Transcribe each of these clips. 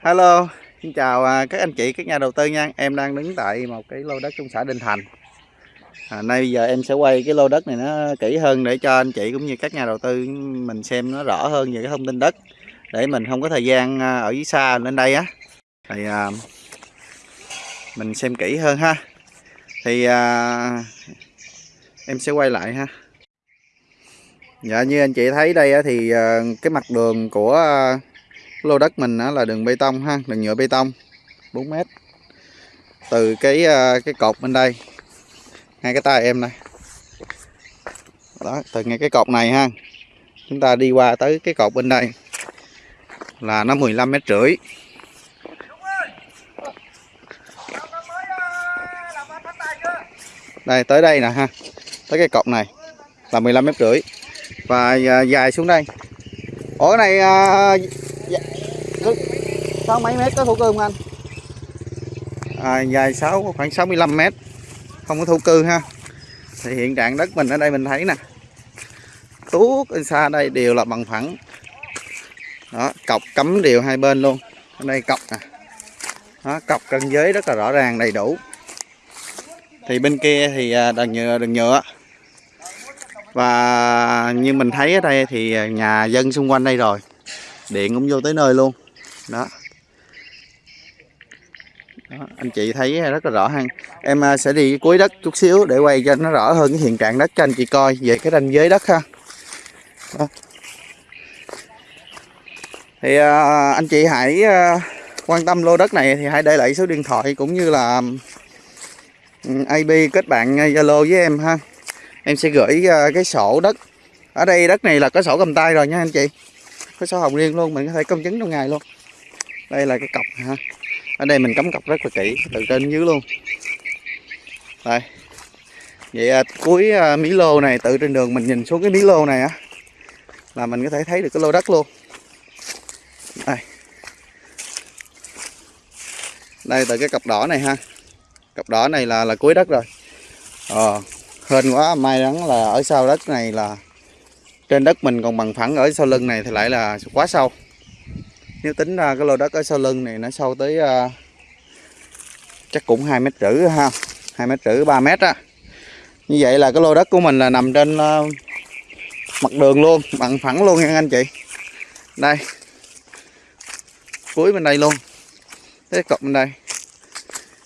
Hello, xin chào à, các anh chị, các nhà đầu tư nha. Em đang đứng tại một cái lô đất trong xã Đình Thành. À, nay bây giờ em sẽ quay cái lô đất này nó kỹ hơn để cho anh chị cũng như các nhà đầu tư mình xem nó rõ hơn về cái thông tin đất để mình không có thời gian à, ở dưới xa lên đây á. Thì à, mình xem kỹ hơn ha. Thì à, em sẽ quay lại ha. Dạ như anh chị thấy đây thì à, cái mặt đường của lô đất mình là đường bê tông ha, đường nhựa bê tông 4 mét. Từ cái à, cái cột bên đây ngay cái tay em này đó, từ ngay cái cột này ha, chúng ta đi qua tới cái cột bên đây là nó 15 mét rưỡi. Đây, tới đây nè ha, tới cái cột này là 15 mét rưỡi. Và à, dài xuống đây. Ổ này à, cứ sáu mấy mét có thổ cư không anh? À, dài 6 khoảng 65 mét. Không có thổ cư ha. Thì hiện trạng đất mình ở đây mình thấy nè. Tuốt bên xa đây đều là bằng phẳng. Đó cọc cấm đều hai bên luôn. Ở đây cọc nè. Đó, cọc cân giới rất là rõ ràng đầy đủ. Thì bên kia thì à, đường nhựa đường nhựa. Và như mình thấy ở đây thì à, nhà dân xung quanh đây rồi. Điện cũng vô tới nơi luôn đó. Đó, anh chị thấy rất là rõ ha. Em à, sẽ đi cuối đất chút xíu để quay cho nó rõ hơn cái hiện trạng đất cho anh chị coi về cái ranh giới đất ha. Đó. thì à, anh chị hãy à, quan tâm lô đất này thì hãy để lại số điện thoại cũng như là ừ, ib kết bạn Zalo với em ha. Em sẽ gửi à, cái sổ đất. Ở đây đất này là có sổ cầm tay rồi nha anh chị. Có sổ hồng riêng luôn mình có thể công chứng trong ngày luôn đây là cái cọc ha ở đây mình cắm cọc rất là kỹ từ trên dưới luôn. Đây. Vậy à, cuối à, mí lô này tự trên đường mình nhìn xuống cái mí lô này á là mình có thể thấy được cái lô đất luôn. Đây. Đây từ cái cọc đỏ này ha. Cọc đỏ này là là cuối đất rồi. Ờ hên quá may mắn là ở sau đất này là trên đất mình còn bằng phẳng ở sau lưng này thì lại là quá sâu nếu tính ra cái lô đất ở sau lưng này nó sâu tới uh, chắc cũng hai mét rưỡi ha. Hai mét rưỡi ba mét á. Như vậy là cái lô đất của mình là nằm trên uh, mặt đường luôn bằng phẳng luôn nha anh chị. Đây. Cuối bên đây luôn. Cái cọc bên đây.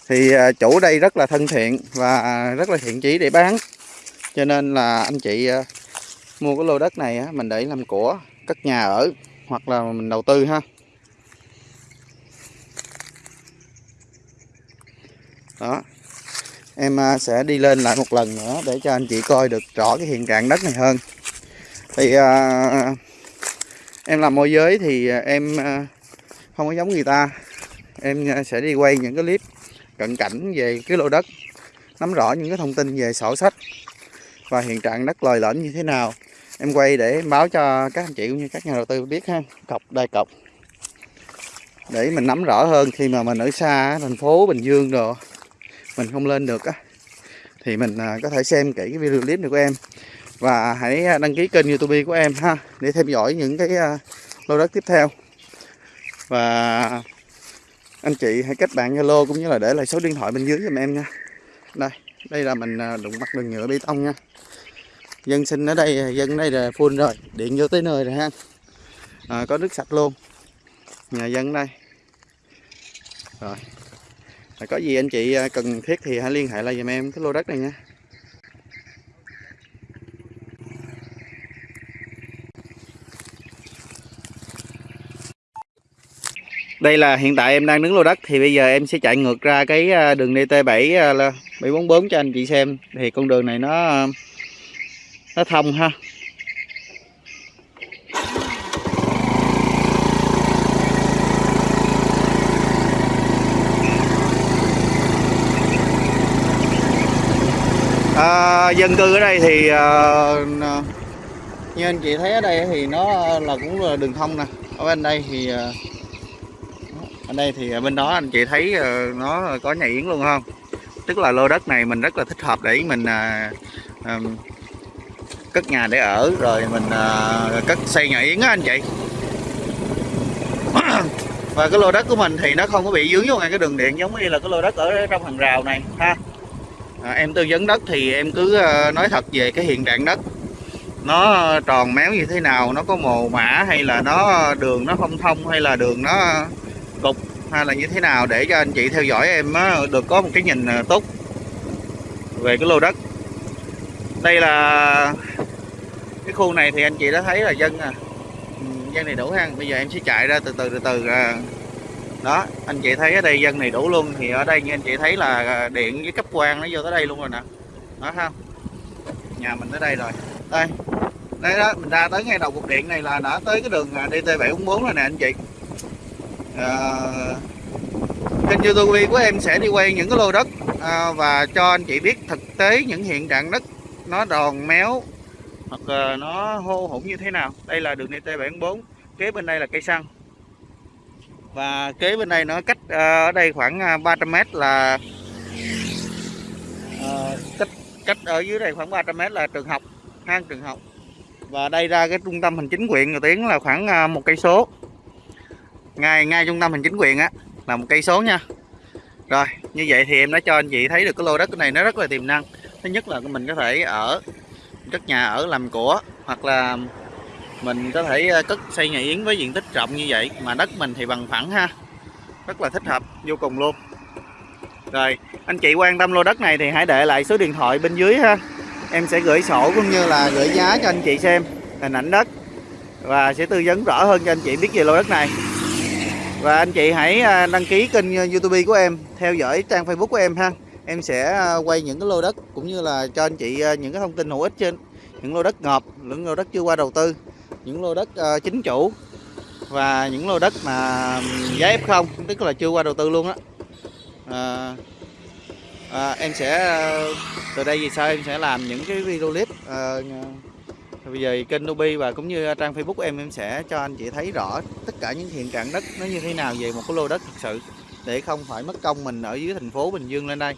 Thì uh, chủ đây rất là thân thiện và rất là thiện chí để bán. Cho nên là anh chị uh, mua cái lô đất này á, mình để làm của cất nhà ở hoặc là mình đầu tư ha. Đó. Em à, sẽ đi lên lại một lần nữa để cho anh chị coi được rõ cái hiện trạng đất này hơn. Thì à, em làm môi giới thì à, em à, không có giống người ta. Em sẽ đi quay những cái clip cận cảnh về cái lô đất nắm rõ những cái thông tin về sổ sách và hiện trạng đất lòi lõm như thế nào. Em quay để báo cho các anh chị cũng như các nhà đầu tư biết ha. Cọc đai cọc. Để mình nắm rõ hơn khi mà mình ở xa thành phố Bình Dương rồi mình không lên được á. Thì mình à, có thể xem kỹ cái video clip này của em. Và hãy à, đăng ký kênh youtube của em ha để theo dõi những cái à, lô đất tiếp theo. Và anh chị hãy kết bạn zalo cũng như là để lại số điện thoại bên dưới giùm em nha. Đây đây là mình đụng mặt đường nhựa bê tông nha. Dân sinh ở đây dân ở đây là full rồi điện vô tới nơi rồi ha. À, có nước sạch luôn. Nhà dân đây. Rồi có gì anh chị à, cần thiết thì hãy liên hệ lại giùm em cái lô đất này nha. Đây là hiện tại em đang đứng lô đất thì bây giờ em sẽ chạy ngược ra cái à, đường DT7 744 à, cho anh chị xem. Thì con đường này nó nó thông ha à, dân cư ở đây thì uh, như anh chị thấy ở đây thì nó là cũng là đường thông nè. Ở bên đây thì ờ, ở đây thì bên đó anh chị thấy nó có nhà yến luôn không? Tức là lô đất này mình rất là thích hợp để mình à, cất nhà để ở rồi mình uh, cất xây nhà yến á anh chị. Và cái lô đất của mình thì nó không có bị dướng vô ngay cái đường điện giống như là cái lô đất ở trong hàng rào này ha? À, em tư vấn đất thì em cứ ờ, nói thật về cái hiện trạng đất. Nó ờ, tròn méo như thế nào nó có mồ mã hay là nó ờ, đường nó không thông hay là đường nó cục hay là như thế nào để cho anh chị theo dõi em được có một cái nhìn tốt về cái lô đất. Đây là cái khu này thì anh chị đã thấy là dân à dân này đủ ha bây giờ em sẽ chạy ra từ từ từ từ à, đó anh chị thấy ở đây dân này đủ luôn thì ở đây như anh chị thấy là à, điện với cấp quan nó vô tới đây luôn rồi nè. Đó không? Nhà mình tới đây rồi. Đây đây đó mình ra tới ngay đầu cục điện này là đã tới cái đường à, DT 744 rồi nè anh chị. À, kênh youtube của em sẽ đi quay những cái lô đất à, và cho anh chị biết thực tế những hiện trạng đất nó đòn méo hoặc à, nó hô hỗn như thế nào. Đây là đường DT 74 kế bên đây là cây xăng và kế bên đây nó cách à, ở đây khoảng à, 300m là à, cách cách ở dưới đây khoảng 300m là trường học, hang trường học. Và đây ra cái trung tâm hành chính huyện Ngọc Tiến là khoảng một cây số. Ngay ngay trung tâm hành chính quyền á, là một cây số nha. Rồi, như vậy thì em đã cho anh chị thấy được cái lô đất này, nó rất là tiềm năng. Thứ nhất là mình có thể ở cất nhà ở làm của, hoặc là mình có thể ờ, cất xây nhà yến với diện tích rộng như vậy, mà đất mình thì bằng phẳng ha. Rất là thích hợp, vô cùng luôn. Rồi, anh chị quan tâm lô đất này thì hãy để lại số điện thoại bên dưới ha. Em sẽ gửi sổ cũng như là gửi giá cho anh chị xem, hình ảnh đất. Và sẽ tư vấn rõ hơn cho anh chị biết về lô đất này. Và anh chị hãy ờ, đăng ký kênh ờ, youtube của em, theo dõi trang facebook của em ha. Em sẽ quay những cái lô đất cũng như là cho anh chị những cái thông tin hữu ích trên những lô đất ngọt những lô đất chưa qua đầu tư những lô đất uh, chính chủ và những lô đất mà giá F0 tức là chưa qua đầu tư luôn á. À, à, em sẽ từ đây về sau em sẽ làm những cái video clip à, bây giờ kênh Nubi và cũng như trang Facebook của em em sẽ cho anh chị thấy rõ tất cả những hiện trạng đất nó như thế nào về một cái lô đất thực sự để không phải mất công mình ở dưới thành phố Bình Dương lên đây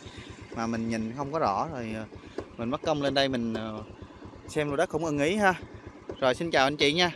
mà mình nhìn không có rõ. Rồi mình mất công lên đây mình xem lô đất không ưng ý ha rồi xin chào anh chị nha.